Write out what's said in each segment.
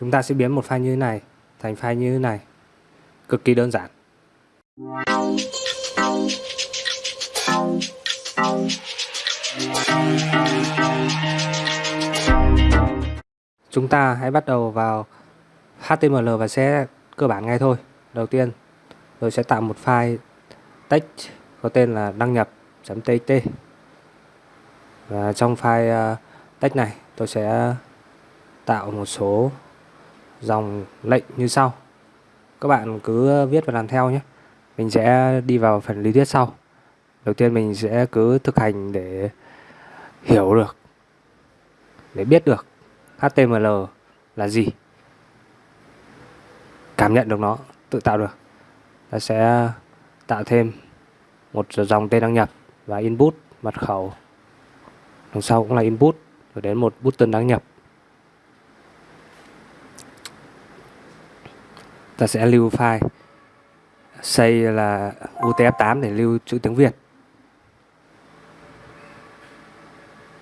chúng ta sẽ biến một file như thế này thành file như thế này. Cực kỳ đơn giản. Chúng ta hãy bắt đầu vào HTML và sẽ cơ bản ngay thôi. Đầu tiên, tôi sẽ tạo một file text có tên là đăng nhập.txt và trong file ờ, text này, tôi sẽ tạo một số dòng lệnh như sau. Các bạn cứ viết và làm theo nhé. Mình sẽ đi vào phần lý thuyết sau. Đầu tiên mình sẽ cứ thực hành để hiểu được, để biết được HTML là gì. Cảm nhận được nó, tự tạo được. Ta sẽ tạo thêm một dòng tên đăng nhập và input mật khẩu. Đằng sau cũng là input, rồi đến một button đăng nhập. Ta sẽ lưu file. Xây là UTF-8 để lưu chữ tiếng Việt.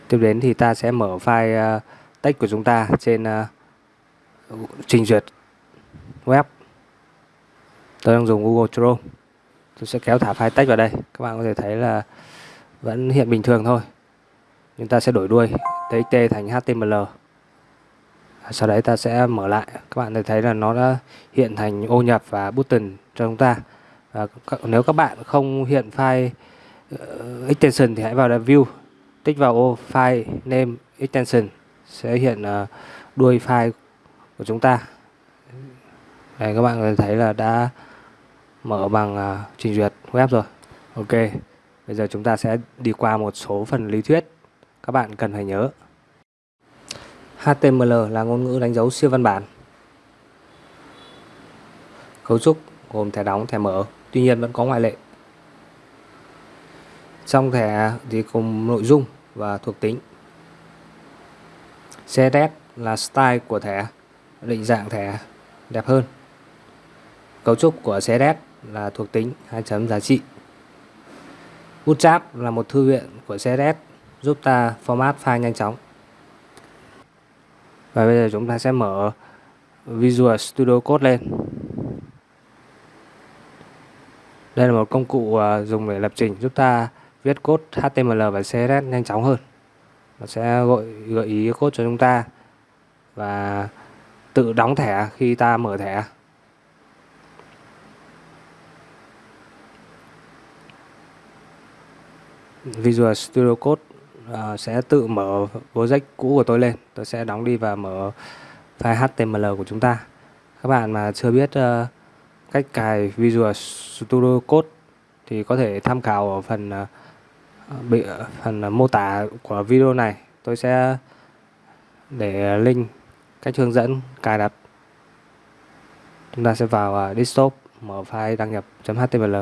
Tiếp đến thì ta sẽ mở file uh, text của chúng ta trên uh, trình duyệt web. Tôi đang dùng Google Chrome. Tôi sẽ kéo thả file text vào đây. Các bạn có thể thấy là vẫn hiện bình thường thôi. Chúng ta sẽ đổi đuôi txt thành html sau đấy ta sẽ mở lại. Các bạn thấy là nó đã hiện thành ô nhập và button cho chúng ta. Và nếu các bạn không hiện file uh, extension thì hãy vào view. Tích vào ô file name extension sẽ hiện uh, đuôi file của chúng ta. Đây các bạn thấy là đã mở bằng uh, trình duyệt web rồi. Ok bây giờ chúng ta sẽ đi qua một số phần lý thuyết. Các bạn cần phải nhớ. HTML là ngôn ngữ đánh dấu siêu văn bản. Cấu trúc gồm thẻ đóng, thẻ mở, tuy nhiên vẫn có ngoại lệ. Trong thẻ thì cùng nội dung và thuộc tính. CSS là style của thẻ, định dạng thẻ đẹp hơn. Cấu trúc của CSS là thuộc tính, hai chấm giá trị. Bootstrap là một thư viện của CSS giúp ta format file nhanh chóng và bây giờ chúng ta sẽ mở Visual Studio Code lên. Đây là một công cụ à, dùng để lập trình. Giúp ta viết code HTML và CSS nhanh chóng hơn. Nó sẽ gợi gợi ý code cho chúng ta và tự đóng thẻ khi ta mở thẻ. Visual Studio Code uh, sẽ tự mở project cũ của tôi lên. Tôi sẽ đóng đi và mở file HTML của chúng ta. Các bạn mà chưa biết uh, cách cài Visual Studio Code thì có thể tham khảo ở phần uh, bị phần mô tả của video này. Tôi sẽ để link cách hướng dẫn cài đặt. Chúng ta sẽ vào desktop mở file đăng nhập .html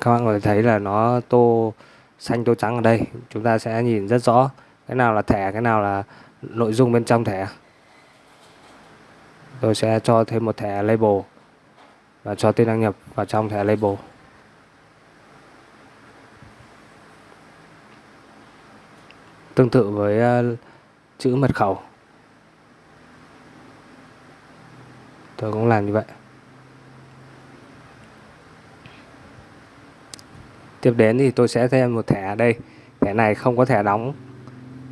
các bạn có thể thấy là nó tô xanh, tô trắng ở đây. Chúng ta sẽ nhìn rất rõ cái nào là thẻ, cái nào là nội dung bên trong thẻ. Tôi sẽ cho thêm một thẻ label và cho tên đăng nhập vào trong thẻ label. Tương tự với ờ, chữ mật khẩu. Tôi cũng làm như vậy. Tiếp đến thì tôi sẽ thêm một thẻ ở đây. Thẻ này không có thẻ đóng.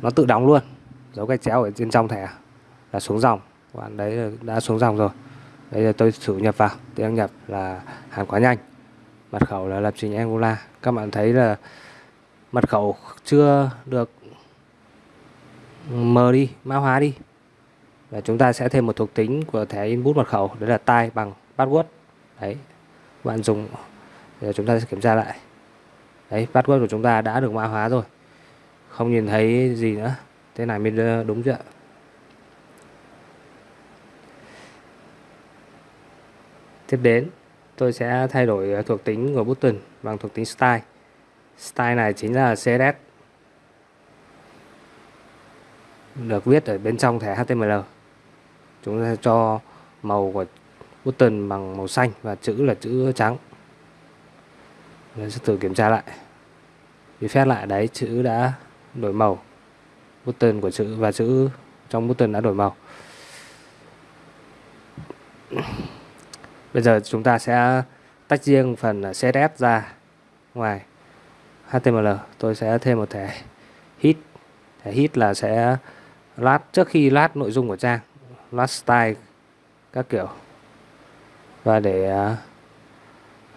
Nó tự đóng luôn. Dấu gạch chéo ở trên trong thẻ. Là xuống dòng. Bạn đấy đã xuống dòng rồi. Đây là tôi thử nhập vào. Tôi đăng nhập là hàng quá nhanh. Mật khẩu là lập trình Angular. Các bạn thấy là mật khẩu chưa được mờ đi, mã hóa đi. Và chúng ta sẽ thêm một thuộc tính của thẻ input mật khẩu. Đấy là tai bằng password. Đấy. Bạn dùng. Để chúng ta sẽ kiểm tra lại đấy, password của chúng ta đã được mã hóa rồi. Không nhìn thấy gì nữa. Thế này mới ờ, đúng chưa tiếp đến, tôi sẽ thay đổi ờ, thuộc tính của button bằng thuộc tính style. Style này chính là CSS được viết ở bên trong thẻ HTML chúng ta cho màu của button bằng màu xanh và chữ là chữ trắng. Mình sẽ thử kiểm tra lại. Refresh lại đấy chữ đã đổi màu. Button của chữ và chữ trong button đã đổi màu. Bây giờ chúng ta sẽ tách riêng phần CSS ra ngoài. HTML tôi sẽ thêm một thẻ hit. Thẻ hit là sẽ lát trước khi lát nội dung của trang lát style các kiểu. Và để uh,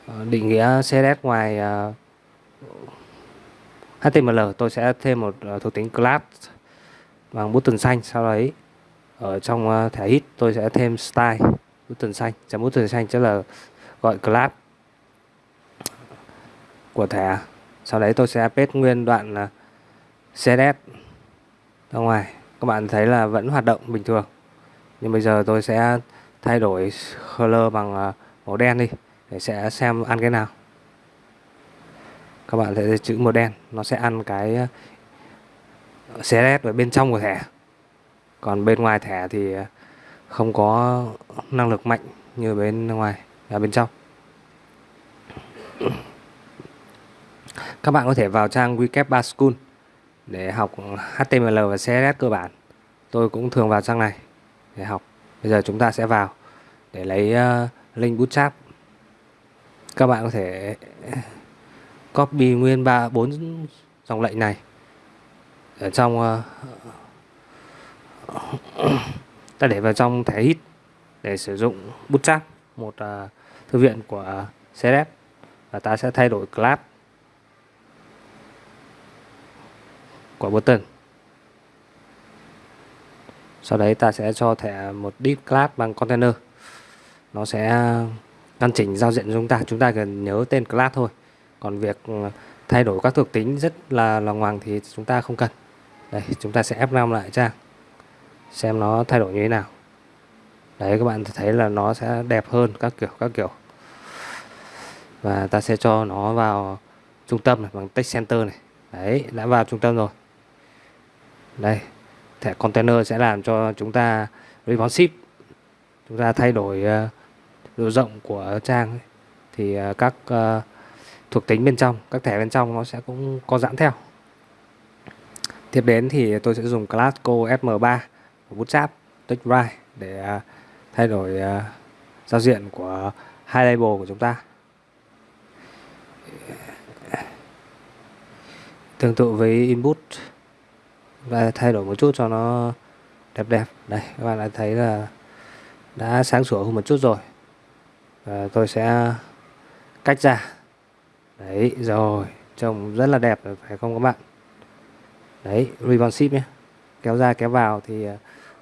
Ờ, định nghĩa CSS ngoài ờ, uh, HTML tôi sẽ thêm một uh, thuộc tính class bằng button xanh sau đấy. Ở trong uh, thẻ hit tôi sẽ thêm style button xanh. Chấm button xanh sẽ là gọi class của thẻ. Sau đấy tôi sẽ paste nguyên đoạn uh, CSS ra ngoài. Các bạn thấy là vẫn hoạt động bình thường. Nhưng bây giờ tôi sẽ thay đổi color bằng màu đen đi để sẽ xem ăn cái nào. Các bạn thấy chữ màu đen nó sẽ ăn cái ờ, CSS ở bên trong của thẻ. Còn bên ngoài thẻ thì không có năng lực mạnh như bên ngoài và bên trong. Các bạn có thể vào trang WeCap 3 School để học HTML và CSS cơ bản. Tôi cũng thường vào trang này để học. Bây giờ chúng ta sẽ vào để lấy uh, link bootstrap các bạn có thể copy nguyên ba bốn dòng lệnh này. Ở trong uh, ta để vào trong thẻ hit để sử dụng bootstrap một uh, thư viện của CSS và ta sẽ thay đổi class của button. Sau đấy ta sẽ cho thẻ một div class bằng container. Nó sẽ căn chỉnh giao diện của chúng ta chúng ta cần nhớ tên class thôi. Còn việc ờ, thay đổi các thuộc tính rất là là ngoằng thì chúng ta không cần. Đây chúng ta sẽ F5 lại trang xem nó thay đổi như thế nào. Đấy các bạn thấy là nó sẽ đẹp hơn các kiểu các kiểu. Và ta sẽ cho nó vào trung tâm này bằng text center này. Đấy đã vào trung tâm rồi. Đây thẻ container sẽ làm cho chúng ta responsive chúng ta thay đổi uh, độ rộng của trang thì à, các uh, thuộc tính bên trong các thẻ bên trong nó sẽ cũng có giãn theo. Tiếp đến thì tôi sẽ dùng class co fm3 của bootstrap TextWrite để uh, thay đổi uh, giao diện của hai label của chúng ta. Tương tự với input và thay đổi một chút cho nó đẹp đẹp. Đây các bạn đã thấy là đã sáng sủa hơn một chút rồi và tôi sẽ cách ra. Đấy, rồi. Trông rất là đẹp rồi phải không các bạn? Đấy responsive nhé. Kéo ra, kéo vào thì ờ,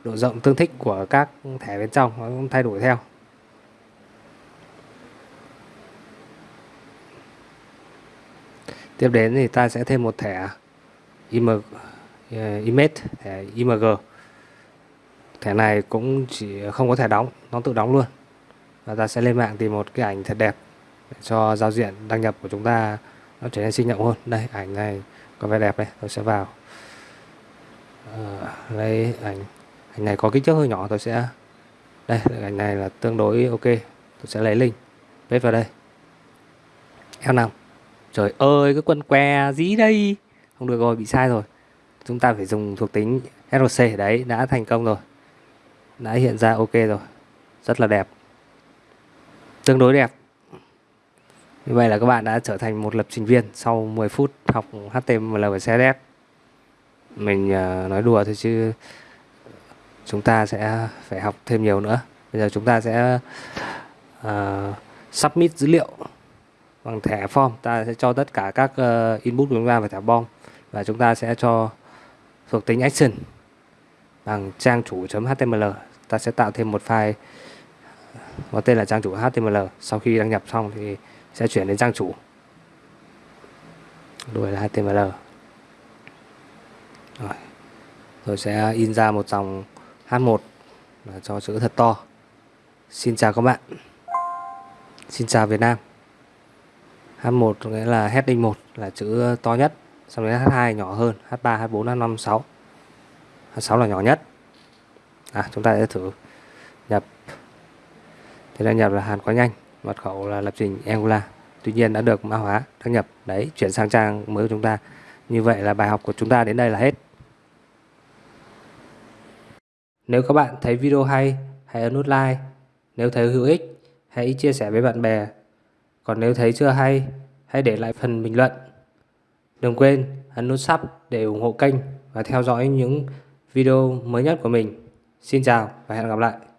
độ rộng tương thích của các thẻ bên trong nó cũng thay đổi theo. Tiếp đến thì ta sẽ thêm một thẻ im ờ, image, thẻ img thẻ này cũng chỉ không có thẻ đóng, nó tự đóng luôn và ta sẽ lên mạng tìm một cái ảnh thật đẹp để cho giao diện đăng nhập của chúng ta nó trở nên sinh động hơn. Đây ảnh này có vẻ đẹp đây tôi sẽ vào. À, lấy ảnh ảnh này có kích thước hơi nhỏ tôi sẽ đây ảnh này là tương đối ok tôi sẽ lấy link paste vào đây. F5 trời ơi cái quân que dí đây. Không được rồi bị sai rồi. Chúng ta phải dùng thuộc tính RC đấy đã thành công rồi. Đã hiện ra ok rồi. Rất là đẹp tương đối đẹp. Như vậy là các bạn đã trở thành một lập trình viên sau 10 phút học HTML và CSS mình à, nói đùa thôi chứ chúng ta sẽ phải học thêm nhiều nữa. Bây giờ chúng ta sẽ uh, submit dữ liệu bằng thẻ form. Ta sẽ cho tất cả các uh, input của chúng ta vào thẻ bom và chúng ta sẽ cho thuộc tính action bằng trang chủ.html ta sẽ tạo thêm một file có tên là trang chủ HTML sau khi đăng nhập xong thì sẽ chuyển đến trang chủ. Đuổi là HTML rồi. Rồi sẽ in ra một dòng H1 là cho chữ thật to. Xin chào các bạn. Xin chào Việt Nam. H1 nghĩa là heading 1 là chữ to nhất Xong đến H2 nhỏ hơn H3, H4, H5, H6 H6 là nhỏ nhất. À, Chúng ta sẽ thử. Thế đăng nhập là hàn quá nhanh Mật khẩu là lập trình Angular Tuy nhiên đã được mã hóa đăng nhập Đấy chuyển sang trang mới của chúng ta Như vậy là bài học của chúng ta đến đây là hết Nếu các bạn thấy video hay, hãy ấn nút like. Nếu thấy hữu ích, hãy chia sẻ với bạn bè. Còn nếu thấy chưa hay, hãy để lại phần bình luận. Đừng quên ấn nút sub để ủng hộ kênh và theo dõi những video mới nhất của mình. Xin chào và hẹn gặp lại.